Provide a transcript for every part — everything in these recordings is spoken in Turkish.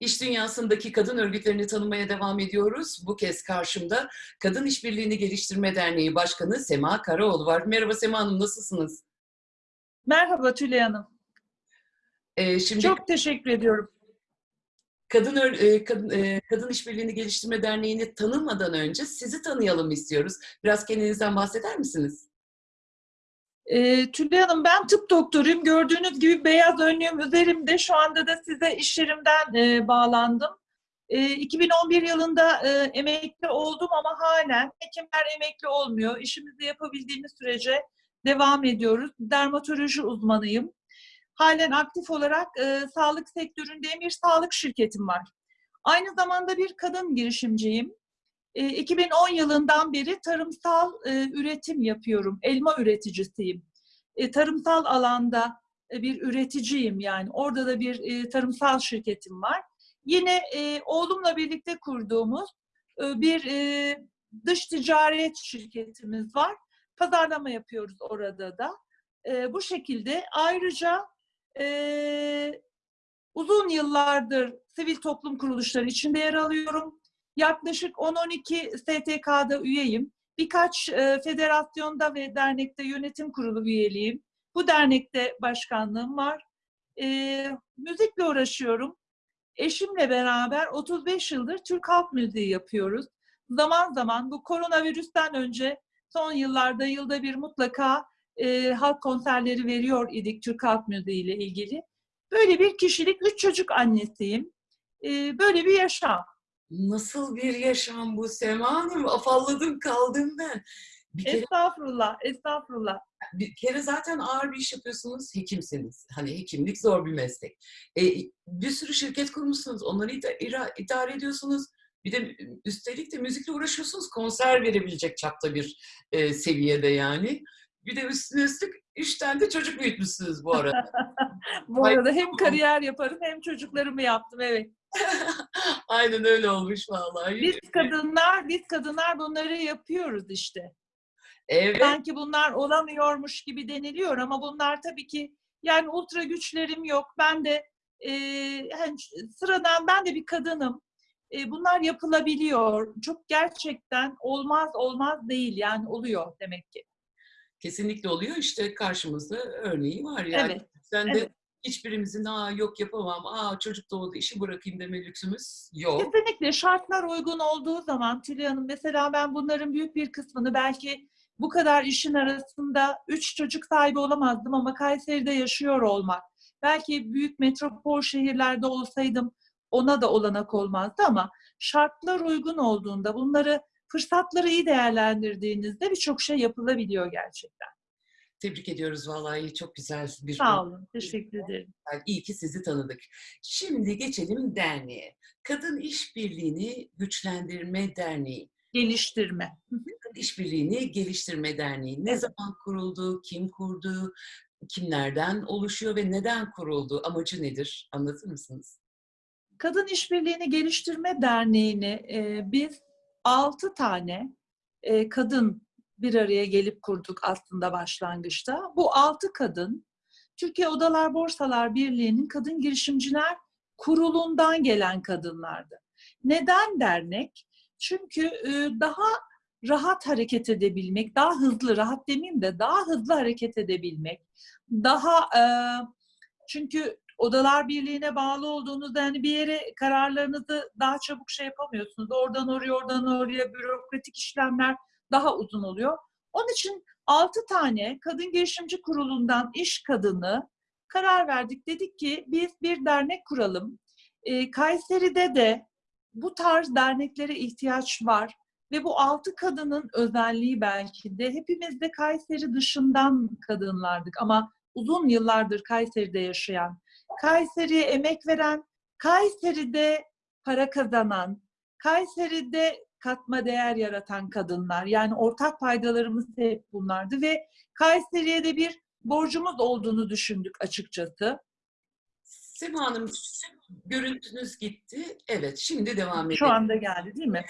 İş dünyasındaki kadın örgütlerini tanımaya devam ediyoruz. Bu kez karşımda Kadın İşbirliğini Geliştirme Derneği Başkanı Sema Karaoğlu var. Merhaba Sema Hanım, nasılsınız? Merhaba Tülay Hanım. Ee, şimdi Çok teşekkür ediyorum. Kadın, e, Kadın, e, Kadın İşbirliğini Geliştirme Derneği'ni tanımadan önce sizi tanıyalım istiyoruz. Biraz kendinizden bahseder misiniz? Ee, Tülay Hanım ben tıp doktoruyum. Gördüğünüz gibi beyaz önlüğüm üzerimde. Şu anda da size iş yerimden e, bağlandım. E, 2011 yılında e, emekli oldum ama halen hekimler emekli olmuyor. İşimizi yapabildiğimiz sürece devam ediyoruz. Dermatoloji uzmanıyım. Halen aktif olarak e, sağlık sektöründeyim. Bir sağlık şirketim var. Aynı zamanda bir kadın girişimciyim. E, 2010 yılından beri tarımsal e, üretim yapıyorum. Elma üreticisiyim. E, tarımsal alanda e, bir üreticiyim yani. Orada da bir tarımsal şirketim var. Yine oğlumla birlikte kurduğumuz bir dış ticaret şirketimiz var. Pazarlama yapıyoruz orada da. Bu şekilde ayrıca uzun yıllardır sivil toplum kuruluşları içinde yer alıyorum. Yaklaşık 10-12 STK'da üyeyim. Birkaç e, federasyonda ve dernekte yönetim kurulu üyeliğim. Bu dernekte başkanlığım var. E, müzikle uğraşıyorum. Eşimle beraber 35 yıldır Türk halk müziği yapıyoruz. Zaman zaman bu koronavirüsten önce son yıllarda yılda bir mutlaka e, halk konserleri veriyor idik Türk halk müziği ile ilgili. Böyle bir kişilik, üç çocuk annesiyim. E, böyle bir yaşam. Nasıl bir yaşam bu Sema Hanım? Afalladım kaldım ben. Bir kere, Estağfurullah, estağfurullah. bir kere zaten ağır bir iş yapıyorsunuz, hekimsiniz. Hani hekimlik zor bir meslek. E, bir sürü şirket kurmuşsunuz, onları ida- ira- idare ediyorsunuz. Bir de üstelik de müzikle uğraşıyorsunuz, konser verebilecek çapta bir e, seviyede yani. Bir de üstüne üstlük üç tane de çocuk büyütmüşsünüz bu arada. Bu arada hem kariyer yaparım hem çocuklarımı yaptım evet. Aynen öyle olmuş vallahi. Biz kadınlar, biz kadınlar bunları yapıyoruz işte. Evet. Sanki bunlar olamıyormuş gibi deniliyor ama bunlar tabii ki yani ultra güçlerim yok. Ben de e, hani sıradan ben de bir kadınım. E, bunlar yapılabiliyor. Çok gerçekten olmaz olmaz değil yani oluyor demek ki. Kesinlikle oluyor. İşte karşımızda örneği var yani. Evet, Sen de evet. Hiçbirimizin aa yok yapamam, aa çocuk doğdu işi bırakayım deme lüksümüz yok. Kesinlikle şartlar uygun olduğu zaman Tülay Hanım mesela ben bunların büyük bir kısmını belki bu kadar işin arasında üç çocuk sahibi olamazdım ama Kayseri'de yaşıyor olmak. Belki büyük metropol şehirlerde olsaydım ona da olanak olmazdı ama şartlar uygun olduğunda bunları fırsatları iyi değerlendirdiğinizde birçok şey yapılabiliyor gerçekten. Tebrik ediyoruz vallahi çok güzel bir Sağ olun. Teşekkür ederim. İyi ki sizi tanıdık. Şimdi geçelim derneğe. Kadın İşbirliğini Güçlendirme Derneği. Geliştirme. Kadın İşbirliğini Geliştirme Derneği. Ne zaman kuruldu, kim kurdu, kimlerden oluşuyor ve neden kuruldu? Amacı nedir? Anlatır mısınız? Kadın İşbirliğini Geliştirme Derneği'ni e, biz altı tane e, kadın bir araya gelip kurduk aslında başlangıçta. Bu altı kadın Türkiye Odalar Borsalar Birliği'nin Kadın Girişimciler Kurulu'ndan gelen kadınlardı. Neden dernek? Çünkü e, daha rahat hareket edebilmek, daha hızlı, rahat demeyeyim de daha hızlı hareket edebilmek, daha e, çünkü Odalar Birliği'ne bağlı olduğunuzda yani bir yere kararlarınızı daha çabuk şey yapamıyorsunuz. Oradan oraya, oradan oraya bürokratik işlemler daha uzun oluyor. Onun için 6 tane Kadın Girişimci Kurulu'ndan iş kadını karar verdik. Dedik ki biz bir dernek kuralım. Ee, Kayseri'de de bu tarz derneklere ihtiyaç var. Ve bu altı kadının özelliği belki de hepimiz de Kayseri dışından kadınlardık ama uzun yıllardır Kayseri'de yaşayan, Kayseri'ye emek veren, Kayseri'de para kazanan, Kayseri'de katma değer yaratan kadınlar. Yani ortak paydalarımız hep bunlardı ve Kayseri'ye de bir borcumuz olduğunu düşündük açıkçası. Sema Hanım, görüntünüz gitti. Evet, şimdi devam edelim. Şu anda geldi değil mi?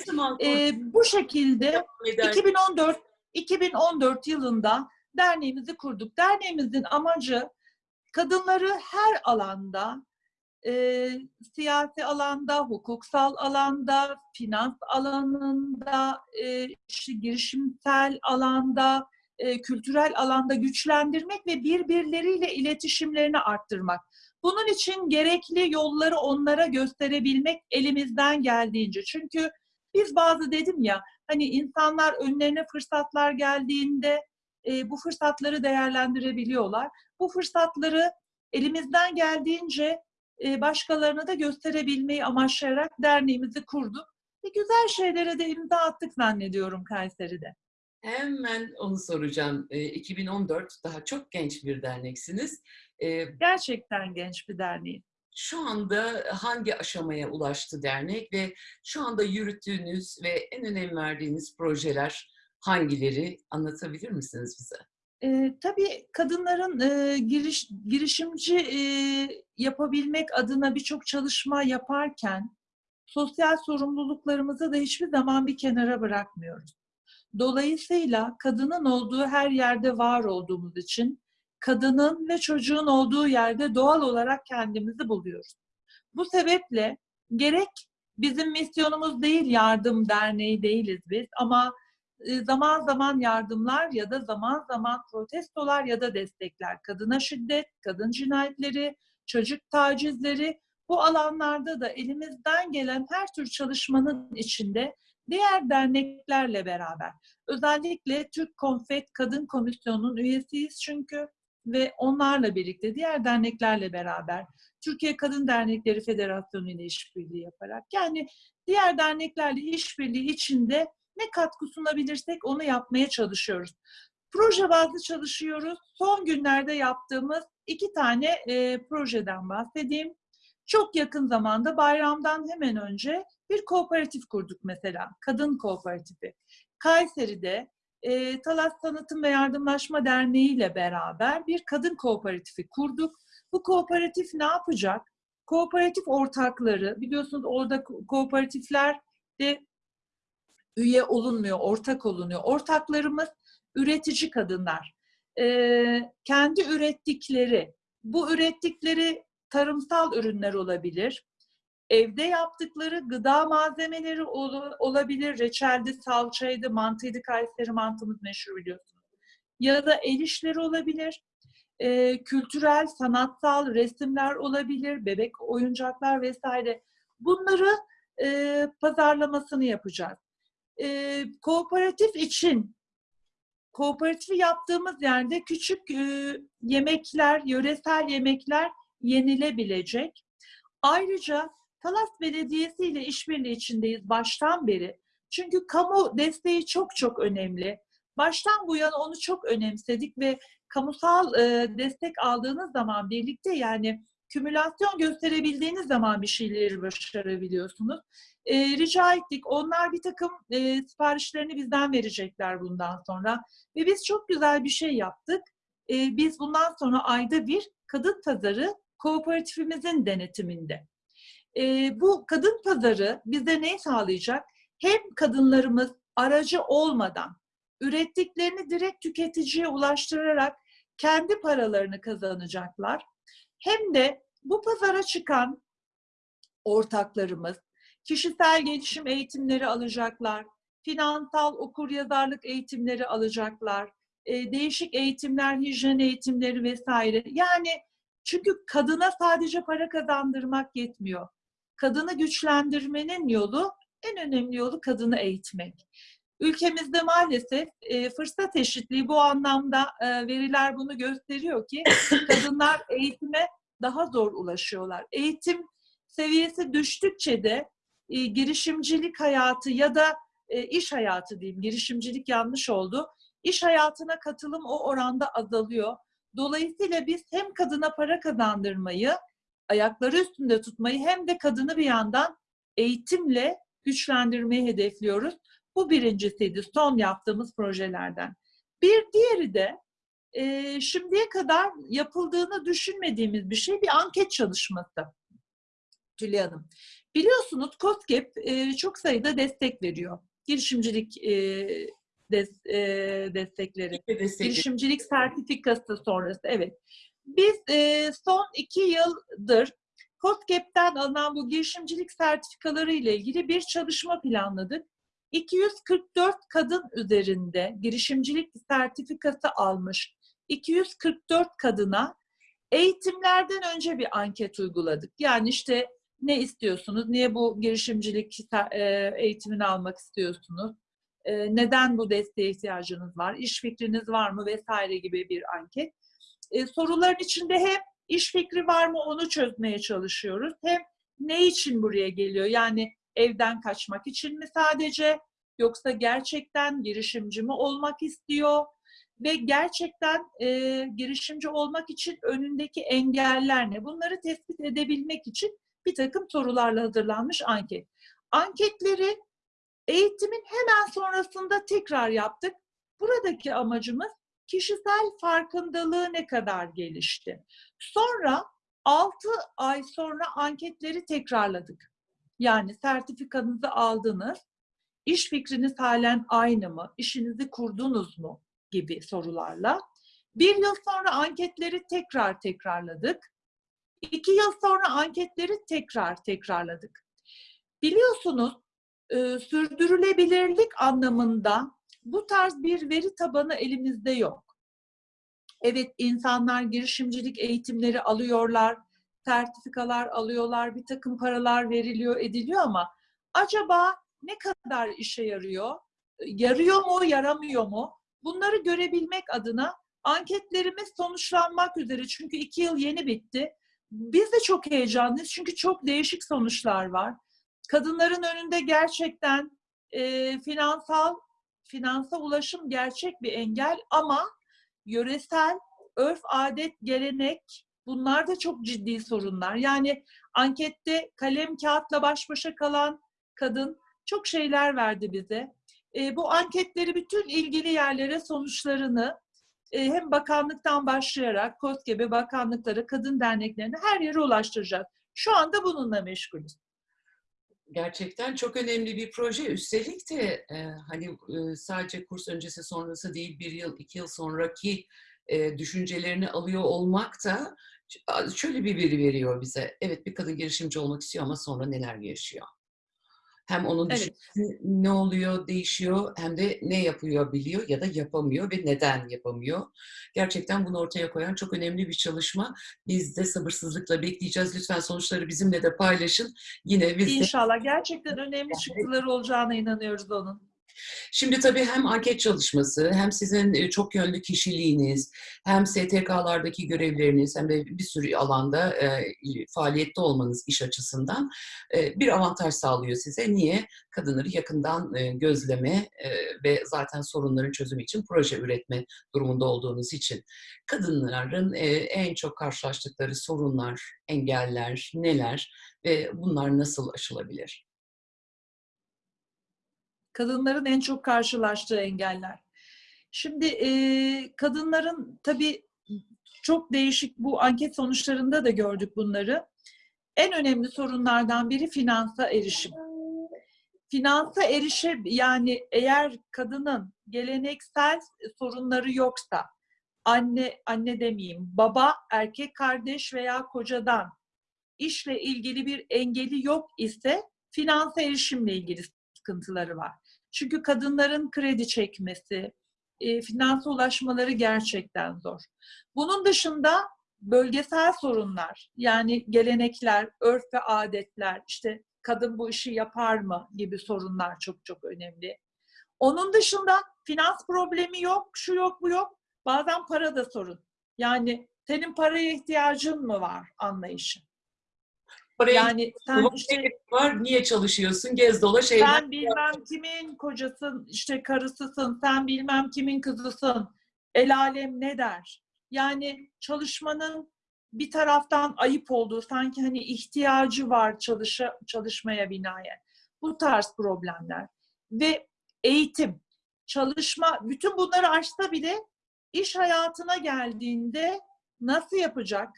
Ee, bu şekilde devam eder? 2014 2014 yılında derneğimizi kurduk. Derneğimizin amacı kadınları her alanda e, siyasi alanda, hukuksal alanda, finans alanında, e, işte girişimsel alanda, e, kültürel alanda güçlendirmek ve birbirleriyle iletişimlerini arttırmak. Bunun için gerekli yolları onlara gösterebilmek elimizden geldiğince. Çünkü biz bazı dedim ya, hani insanlar önlerine fırsatlar geldiğinde e, bu fırsatları değerlendirebiliyorlar. Bu fırsatları elimizden geldiğince e, başkalarına da gösterebilmeyi amaçlayarak derneğimizi kurduk. Ve güzel şeylere de imza attık zannediyorum Kayseri'de. Hemen onu soracağım. E, 2014 daha çok genç bir derneksiniz. E, Gerçekten genç bir derneğim. şu anda hangi aşamaya ulaştı dernek ve şu anda yürüttüğünüz ve en önem verdiğiniz projeler hangileri anlatabilir misiniz bize? E, tabii kadınların e, giriş, girişimci e, yapabilmek adına birçok çalışma yaparken sosyal sorumluluklarımızı da hiçbir zaman bir kenara bırakmıyoruz. Dolayısıyla kadının olduğu her yerde var olduğumuz için kadının ve çocuğun olduğu yerde doğal olarak kendimizi buluyoruz. Bu sebeple gerek bizim misyonumuz değil yardım derneği değiliz biz ama zaman zaman yardımlar ya da zaman zaman protestolar ya da destekler, kadına şiddet, kadın cinayetleri, çocuk tacizleri. Bu alanlarda da elimizden gelen her tür çalışmanın içinde diğer derneklerle beraber. Özellikle Türk Konfet Kadın Komisyonu'nun üyesiyiz çünkü ve onlarla birlikte diğer derneklerle beraber Türkiye Kadın Dernekleri Federasyonu ile işbirliği yaparak yani diğer derneklerle işbirliği içinde ne katkı sunabilirsek onu yapmaya çalışıyoruz. Proje bazlı çalışıyoruz. Son günlerde yaptığımız iki tane e, projeden bahsedeyim. Çok yakın zamanda bayramdan hemen önce bir kooperatif kurduk mesela. Kadın Kooperatifi. Kayseri'de e, Talas Tanıtım ve Yardımlaşma Derneği ile beraber bir kadın kooperatifi kurduk. Bu kooperatif ne yapacak? Kooperatif ortakları, biliyorsunuz orada ko- kooperatifler de üye olunmuyor, ortak olunuyor. Ortaklarımız üretici kadınlar. Ee, kendi ürettikleri, bu ürettikleri tarımsal ürünler olabilir. Evde yaptıkları gıda malzemeleri ol- olabilir. Reçeldi, salçaydı, mantıydı, Kayseri mantımız meşhur biliyorsunuz. Ya da el işleri olabilir. Ee, kültürel, sanatsal resimler olabilir, bebek oyuncaklar vesaire. Bunları e, pazarlamasını yapacağız e, kooperatif için kooperatifi yaptığımız yerde küçük e, yemekler, yöresel yemekler yenilebilecek. Ayrıca Talas Belediyesi ile işbirliği içindeyiz baştan beri. Çünkü kamu desteği çok çok önemli. Baştan bu yana onu çok önemsedik ve kamusal e, destek aldığınız zaman birlikte yani kümülasyon gösterebildiğiniz zaman bir şeyleri başarabiliyorsunuz e, rica ettik. Onlar bir takım e, siparişlerini bizden verecekler bundan sonra. Ve biz çok güzel bir şey yaptık. E, biz bundan sonra ayda bir kadın pazarı kooperatifimizin denetiminde. E, bu kadın pazarı bize ne sağlayacak? Hem kadınlarımız aracı olmadan ürettiklerini direkt tüketiciye ulaştırarak kendi paralarını kazanacaklar. Hem de bu pazara çıkan ortaklarımız kişisel gelişim eğitimleri alacaklar, finansal okuryazarlık eğitimleri alacaklar, e, değişik eğitimler, hijyen eğitimleri vesaire. Yani çünkü kadına sadece para kazandırmak yetmiyor. Kadını güçlendirmenin yolu, en önemli yolu kadını eğitmek. Ülkemizde maalesef e, fırsat eşitliği bu anlamda e, veriler bunu gösteriyor ki kadınlar eğitime daha zor ulaşıyorlar. Eğitim seviyesi düştükçe de e, girişimcilik hayatı ya da e, iş hayatı diyeyim, girişimcilik yanlış oldu. İş hayatına katılım o oranda azalıyor. Dolayısıyla biz hem kadına para kazandırmayı, ayakları üstünde tutmayı hem de kadını bir yandan eğitimle güçlendirmeyi hedefliyoruz. Bu birincisiydi son yaptığımız projelerden. Bir diğeri de e, şimdiye kadar yapıldığını düşünmediğimiz bir şey bir anket çalışması. Tülay Hanım. Biliyorsunuz COSGAP e, çok sayıda destek veriyor. Girişimcilik e, des, e, destekleri. Destekli. Girişimcilik sertifikası sonrası evet. Biz e, son iki yıldır COSGAP'ten alınan bu girişimcilik sertifikaları ile ilgili bir çalışma planladık. 244 kadın üzerinde girişimcilik sertifikası almış 244 kadına eğitimlerden önce bir anket uyguladık. Yani işte ne istiyorsunuz? Niye bu girişimcilik e, eğitimini almak istiyorsunuz? E, neden bu desteğe ihtiyacınız var? İş fikriniz var mı? Vesaire gibi bir anket. E, soruların içinde hem iş fikri var mı onu çözmeye çalışıyoruz. Hem ne için buraya geliyor? Yani evden kaçmak için mi sadece? Yoksa gerçekten girişimci mi olmak istiyor? Ve gerçekten e, girişimci olmak için önündeki engeller ne? Bunları tespit edebilmek için bir takım sorularla hazırlanmış anket. Anketleri eğitimin hemen sonrasında tekrar yaptık. Buradaki amacımız kişisel farkındalığı ne kadar gelişti. Sonra 6 ay sonra anketleri tekrarladık. Yani sertifikanızı aldınız, iş fikriniz halen aynı mı, işinizi kurdunuz mu gibi sorularla. Bir yıl sonra anketleri tekrar tekrarladık. İki yıl sonra anketleri tekrar tekrarladık. Biliyorsunuz e, sürdürülebilirlik anlamında bu tarz bir veri tabanı elimizde yok. Evet insanlar girişimcilik eğitimleri alıyorlar, sertifikalar alıyorlar, bir takım paralar veriliyor, ediliyor ama acaba ne kadar işe yarıyor? Yarıyor mu, yaramıyor mu? Bunları görebilmek adına anketlerimiz sonuçlanmak üzere. Çünkü iki yıl yeni bitti. Biz de çok heyecanlıyız çünkü çok değişik sonuçlar var. Kadınların önünde gerçekten e, finansal finansa ulaşım gerçek bir engel ama yöresel örf, adet, gelenek bunlar da çok ciddi sorunlar. Yani ankette kalem kağıtla baş başa kalan kadın çok şeyler verdi bize. E, bu anketleri bütün ilgili yerlere sonuçlarını e, hem bakanlıktan başlayarak KOSGEB'e, bakanlıklara, kadın derneklerine her yere ulaştıracağız. Şu anda bununla meşgulüz gerçekten çok önemli bir proje. Üstelik de e, hani e, sadece kurs öncesi sonrası değil bir yıl iki yıl sonraki e, düşüncelerini alıyor olmak da şöyle bir veri veriyor bize. Evet bir kadın girişimci olmak istiyor ama sonra neler yaşıyor. Hem onun evet. ne oluyor, değişiyor hem de ne yapıyor biliyor ya da yapamıyor ve neden yapamıyor. Gerçekten bunu ortaya koyan çok önemli bir çalışma. Biz de sabırsızlıkla bekleyeceğiz. Lütfen sonuçları bizimle de paylaşın. Yine biz İnşallah. De... Gerçekten önemli çıktıları olacağına inanıyoruz onun. Şimdi tabii hem anket çalışması, hem sizin e, çok yönlü kişiliğiniz, hem STK'lardaki görevleriniz, hem de bir sürü alanda e, faaliyette olmanız iş açısından e, bir avantaj sağlıyor size. Niye? Kadınları yakından e, gözleme e, ve zaten sorunların çözümü için proje üretme durumunda olduğunuz için. Kadınların e, en çok karşılaştıkları sorunlar, engeller neler ve bunlar nasıl aşılabilir? Kadınların en çok karşılaştığı engeller. Şimdi e, kadınların tabii çok değişik bu anket sonuçlarında da gördük bunları. En önemli sorunlardan biri finansa erişim. Finansa erişim yani eğer kadının geleneksel sorunları yoksa anne anne demeyeyim baba erkek kardeş veya kocadan işle ilgili bir engeli yok ise finansa erişimle ilgili sıkıntıları var. Çünkü kadınların kredi çekmesi, e, finansa ulaşmaları gerçekten zor. Bunun dışında bölgesel sorunlar, yani gelenekler, örf ve adetler, işte kadın bu işi yapar mı gibi sorunlar çok çok önemli. Onun dışında finans problemi yok, şu yok, bu yok. Bazen para da sorun. Yani senin paraya ihtiyacın mı var anlayışı. Paraya yani sen işte, var, niye çalışıyorsun, gez dolaş evlen. Sen bilmem kimin kocasın, işte karısısın, sen bilmem kimin kızısın, el alem ne der? Yani çalışmanın bir taraftan ayıp olduğu, sanki hani ihtiyacı var çalışa, çalışmaya binaen. Bu tarz problemler. Ve eğitim, çalışma, bütün bunları aşsa bile iş hayatına geldiğinde nasıl yapacak?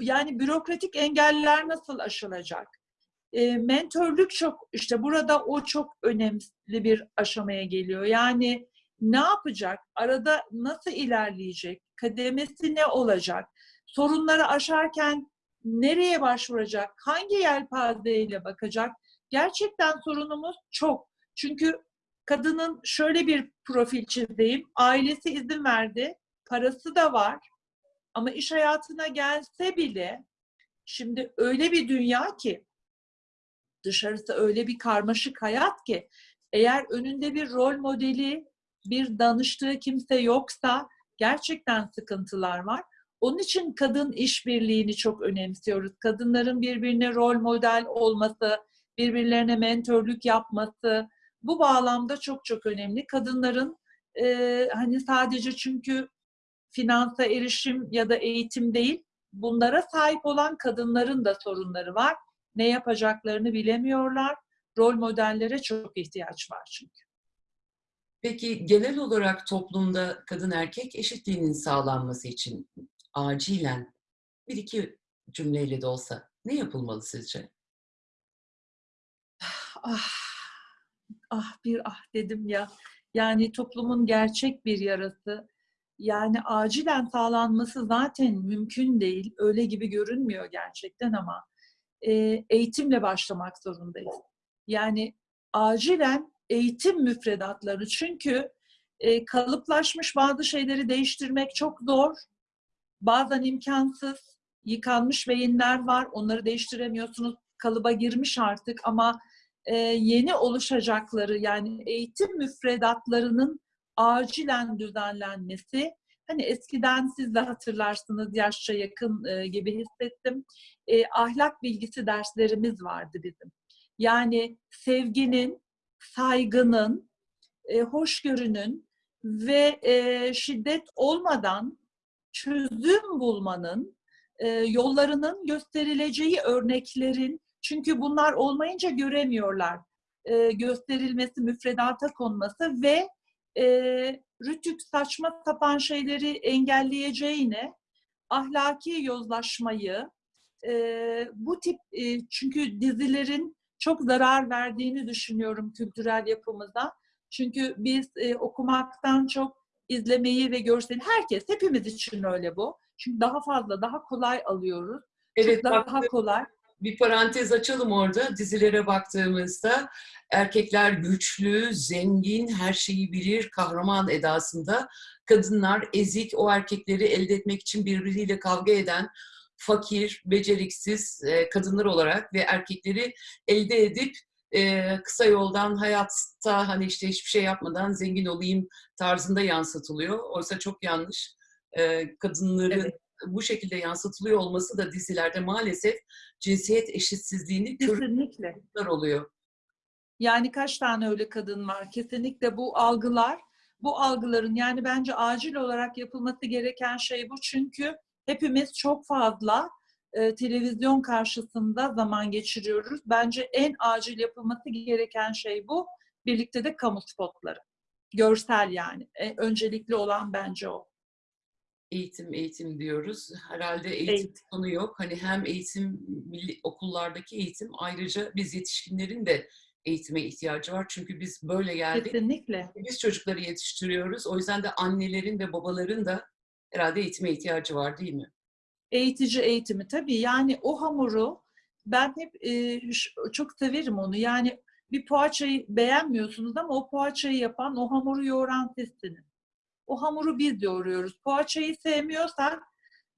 Yani bürokratik engeller nasıl aşılacak? E, mentörlük çok işte burada o çok önemli bir aşamaya geliyor. Yani ne yapacak? Arada nasıl ilerleyecek? Kademesi ne olacak? Sorunları aşarken nereye başvuracak, hangi yelpazeyle bakacak? Gerçekten sorunumuz çok. Çünkü kadının şöyle bir profil çizeyim. Ailesi izin verdi, parası da var. Ama iş hayatına gelse bile şimdi öyle bir dünya ki dışarısı öyle bir karmaşık hayat ki eğer önünde bir rol modeli, bir danıştığı kimse yoksa gerçekten sıkıntılar var. Onun için kadın işbirliğini çok önemsiyoruz. Kadınların birbirine rol model olması, birbirlerine mentörlük yapması bu bağlamda çok çok önemli. Kadınların e, hani sadece çünkü finansa erişim ya da eğitim değil, bunlara sahip olan kadınların da sorunları var. Ne yapacaklarını bilemiyorlar. Rol modellere çok ihtiyaç var çünkü. Peki genel olarak toplumda kadın erkek eşitliğinin sağlanması için acilen bir iki cümleyle de olsa ne yapılmalı sizce? Ah, ah bir ah dedim ya. Yani toplumun gerçek bir yarası. Yani acilen sağlanması zaten mümkün değil. Öyle gibi görünmüyor gerçekten ama e, eğitimle başlamak zorundayız. Yani acilen eğitim müfredatları çünkü e, kalıplaşmış bazı şeyleri değiştirmek çok zor. Bazen imkansız. Yıkanmış beyinler var. Onları değiştiremiyorsunuz. Kalıba girmiş artık ama e, yeni oluşacakları yani eğitim müfredatlarının acilen düzenlenmesi. Hani eskiden siz de hatırlarsınız yaşça yakın e, gibi hissettim. E, ahlak bilgisi derslerimiz vardı bizim. Yani sevginin, saygının, e, hoşgörünün ve e, şiddet olmadan çözüm bulmanın e, yollarının gösterileceği örneklerin çünkü bunlar olmayınca göremiyorlar. E, gösterilmesi, müfredata konması ve e, rütük saçma sapan şeyleri engelleyeceğine ahlaki yozlaşmayı e, bu tip e, çünkü dizilerin çok zarar verdiğini düşünüyorum kültürel yapımıza. Çünkü biz e, okumaktan çok izlemeyi ve görseli herkes hepimiz için öyle bu. Çünkü daha fazla daha kolay alıyoruz. Evet, bak- daha kolay. Bir parantez açalım orada. Dizilere baktığımızda erkekler güçlü, zengin, her şeyi bilir, kahraman edasında. Kadınlar ezik, o erkekleri elde etmek için birbiriyle kavga eden, fakir, beceriksiz e, kadınlar olarak ve erkekleri elde edip e, kısa yoldan hayatta hani işte hiçbir şey yapmadan zengin olayım tarzında yansıtılıyor. Oysa çok yanlış. E, kadınların Evet. Bu şekilde yansıtılıyor olması da dizilerde maalesef cinsiyet eşitsizliğini Kesinlikle. oluyor. Yani kaç tane öyle kadın var? Kesinlikle bu algılar, bu algıların yani bence acil olarak yapılması gereken şey bu. Çünkü hepimiz çok fazla e, televizyon karşısında zaman geçiriyoruz. Bence en acil yapılması gereken şey bu. Birlikte de kamu spotları. Görsel yani. E, öncelikli olan bence o. Eğitim, eğitim diyoruz. Herhalde eğitim, Eğitim. sonu yok. Hani hem eğitim, milli, okullardaki eğitim ayrıca biz yetişkinlerin de eğitime ihtiyacı var. Çünkü biz böyle geldik. Kesinlikle. Biz çocukları yetiştiriyoruz. O yüzden de annelerin ve babaların da herhalde eğitime ihtiyacı var değil mi? eğitici eğitimi tabii yani o hamuru ben hep e, çok severim onu yani bir poğaçayı beğenmiyorsunuz ama o poğaçayı yapan o hamuru yoğuran sizsiniz. O hamuru biz yoğuruyoruz. Poğaçayı sevmiyorsak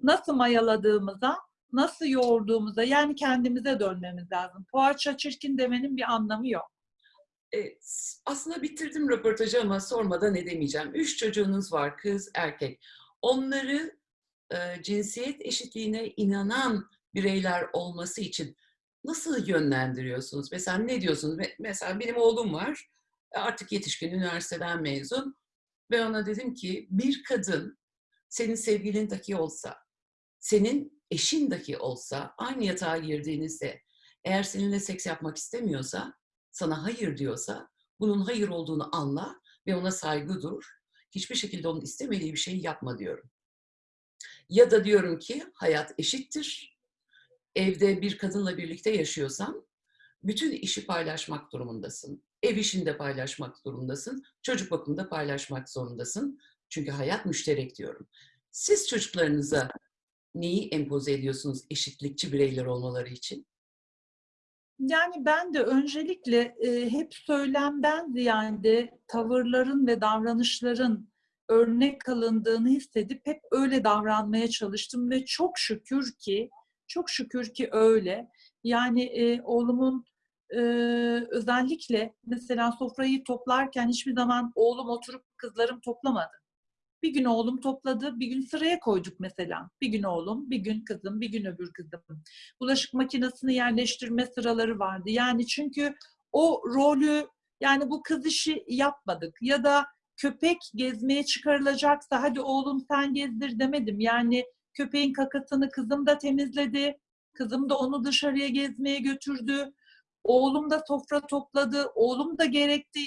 nasıl mayaladığımıza, nasıl yoğurduğumuza yani kendimize dönmemiz lazım. Poğaça çirkin demenin bir anlamı yok. E, s- aslında bitirdim röportajı ama sormadan edemeyeceğim. Üç çocuğunuz var, kız, erkek. Onları e, cinsiyet eşitliğine inanan bireyler olması için nasıl yönlendiriyorsunuz? Mesela ne diyorsunuz? Me- Mesela benim oğlum var, e, artık yetişkin, üniversiteden mezun. Ve ona dedim ki bir kadın senin sevgilin dahi olsa, senin eşin dahi olsa, aynı yatağa girdiğinizde eğer seninle seks yapmak istemiyorsa, sana hayır diyorsa bunun hayır olduğunu anla ve ona saygı dur. Hiçbir şekilde onun istemediği bir şeyi yapma diyorum. Ya da diyorum ki hayat eşittir. Evde bir kadınla birlikte yaşıyorsan bütün işi paylaşmak durumundasın. Ev işini de paylaşmak durumundasın. Çocuk bakımını da paylaşmak zorundasın. Çünkü hayat müşterek diyorum. Siz çocuklarınıza neyi empoze ediyorsunuz eşitlikçi bireyler olmaları için? Yani ben de öncelikle e, hep söylemden ziyade tavırların ve davranışların örnek alındığını hissedip hep öyle davranmaya çalıştım ve çok şükür ki çok şükür ki öyle. Yani e, oğlumun e, özellikle mesela sofrayı toplarken hiçbir zaman oğlum oturup kızlarım toplamadı. Bir gün oğlum topladı, bir gün sıraya koyduk mesela. Bir gün oğlum, bir gün kızım, bir gün öbür kızım. Bulaşık makinesini yerleştirme sıraları vardı. Yani çünkü o rolü yani bu kız işi yapmadık ya da köpek gezmeye çıkarılacaksa hadi oğlum sen gezdir demedim. Yani köpeğin kakasını kızım da temizledi. Kızım da onu dışarıya gezmeye götürdü. Oğlum da sofra topladı. Oğlum da gerekti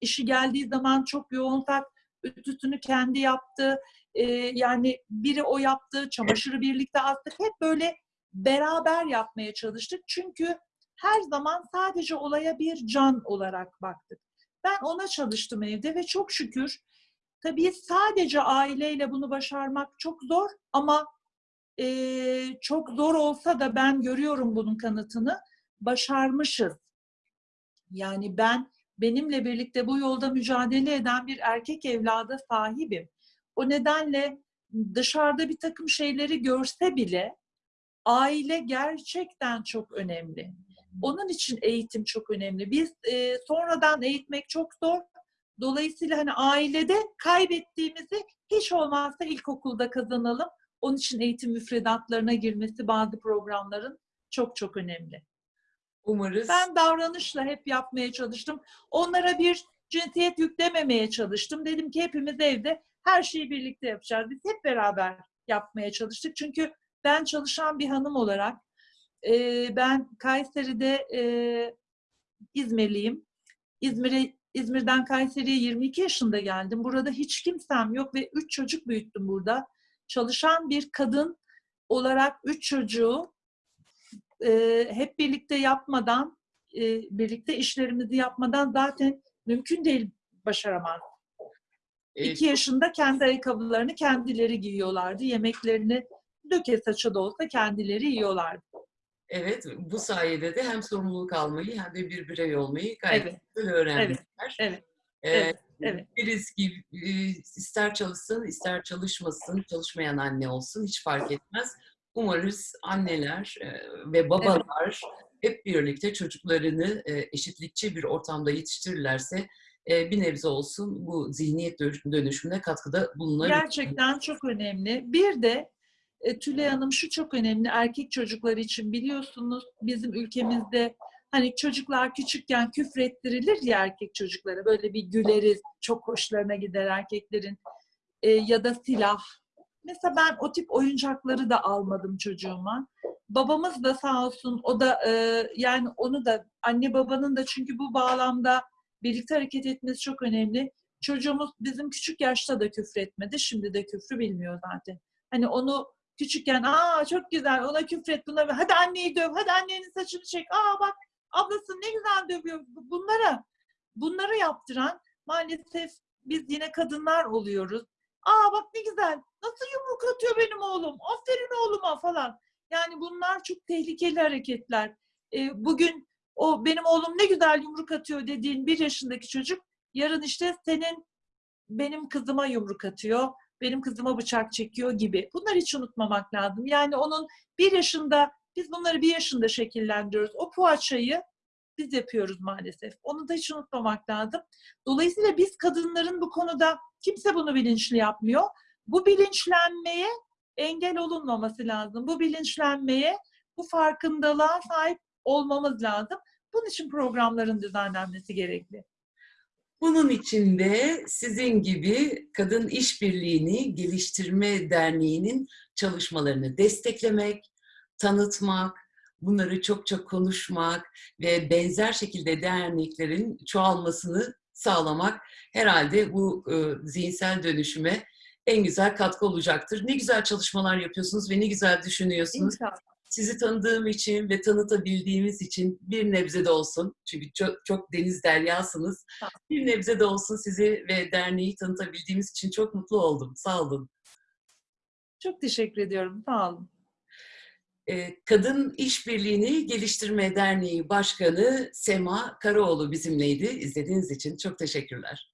işi geldiği zaman çok yoğunsak ütüsünü kendi yaptı. Ee, yani biri o yaptı, çamaşırı birlikte astık. Hep böyle beraber yapmaya çalıştık. Çünkü her zaman sadece olaya bir can olarak baktık. Ben ona çalıştım evde ve çok şükür tabii sadece aileyle bunu başarmak çok zor ama e, çok zor olsa da ben görüyorum bunun kanıtını. Başarmışız. Yani ben benimle birlikte bu yolda mücadele eden bir erkek evlada sahibim. O nedenle dışarıda bir takım şeyleri görse bile aile gerçekten çok önemli. Onun için eğitim çok önemli. Biz e, sonradan eğitmek çok zor. Dolayısıyla hani ailede kaybettiğimizi hiç olmazsa ilkokulda kazanalım. Onun için eğitim müfredatlarına girmesi bazı programların çok çok önemli. Umarız. Ben davranışla hep yapmaya çalıştım. Onlara bir cinsiyet yüklememeye çalıştım. Dedim ki hepimiz evde her şeyi birlikte yapacağız. Biz hep beraber yapmaya çalıştık. Çünkü ben çalışan bir hanım olarak e, ben Kayseri'de e, İzmirliyim. İzmir'e İzmir'den Kayseri'ye 22 yaşında geldim. Burada hiç kimsem yok ve 3 çocuk büyüttüm burada. Çalışan bir kadın olarak 3 çocuğu e, hep birlikte yapmadan, e, birlikte işlerimizi yapmadan zaten mümkün değil başaramaz. e, İki yaşında kendi ayakkabılarını kendileri giyiyorlardı. Yemeklerini döke saça da olsa kendileri yiyorlardı. Evet, bu sayede de hem sorumluluk almayı hem de bir birey olmayı gayet Evet. güzel öğrenmişler. Evet, Ee, evet, evet. Biriz ki ister çalışsın, ister çalışmasın, çalışmayan anne olsun hiç fark etmez. Umarız anneler e, ve babalar hep birlikte çocuklarını e, eşitlikçi bir ortamda yetiştirirlerse e, bir nebze olsun bu zihniyet dönüş- dönüşümüne katkıda bulunabilir. Gerçekten çok önemli. Bir de Tülay Hanım şu çok önemli erkek çocuklar için biliyorsunuz bizim ülkemizde hani çocuklar küçükken küfrettirilir ya erkek çocuklara böyle bir güleriz çok hoşlarına gider erkeklerin E, ya da silah. Mesela ben o tip oyuncakları da almadım çocuğuma. Babamız da sağ olsun o da e, yani onu da anne babanın da çünkü bu bağlamda birlikte hareket etmesi çok önemli. Çocuğumuz bizim küçük yaşta da küfretmedi. Şimdi de küfrü bilmiyor zaten. Hani onu küçükken aa çok güzel ona küfret buna hadi anneyi döv hadi annenin saçını çek aa bak ablası ne güzel dövüyor bunlara bunları yaptıran maalesef biz yine kadınlar oluyoruz. Aa bak ne güzel nasıl yumruk atıyor benim oğlum aferin oğluma falan. Yani bunlar çok tehlikeli hareketler. Ee, bugün o benim oğlum ne güzel yumruk atıyor dediğin bir yaşındaki çocuk yarın işte senin benim kızıma yumruk atıyor benim kızıma bıçak çekiyor gibi. Bunları hiç unutmamak lazım. Yani onun bir yaşında, biz bunları bir yaşında şekillendiriyoruz. O poğaçayı biz yapıyoruz maalesef. Onu da hiç unutmamak lazım. Dolayısıyla biz kadınların bu konuda kimse bunu bilinçli yapmıyor. Bu bilinçlenmeye engel olunmaması lazım. Bu bilinçlenmeye, bu farkındalığa sahip olmamız lazım. Bunun için programların düzenlenmesi gerekli. Bunun için de sizin gibi Kadın İşbirliğini Geliştirme Derneği'nin çalışmalarını desteklemek, tanıtmak, bunları çok çok konuşmak ve benzer şekilde derneklerin çoğalmasını sağlamak herhalde bu e, zihinsel dönüşüme en güzel katkı olacaktır. Ne güzel çalışmalar yapıyorsunuz ve ne güzel düşünüyorsunuz. İnşallah. Sizi tanıdığım için ve tanıtabildiğimiz için bir nebze de olsun, çünkü çok, çok deniz deryasınız, bir nebze de olsun sizi ve derneği tanıtabildiğimiz için çok mutlu oldum. Sağ olun. Çok teşekkür ediyorum. Sağ olun. E, Kadın İşbirliğini Geliştirme Derneği Başkanı Sema Karaoğlu bizimleydi. İzlediğiniz için çok teşekkürler.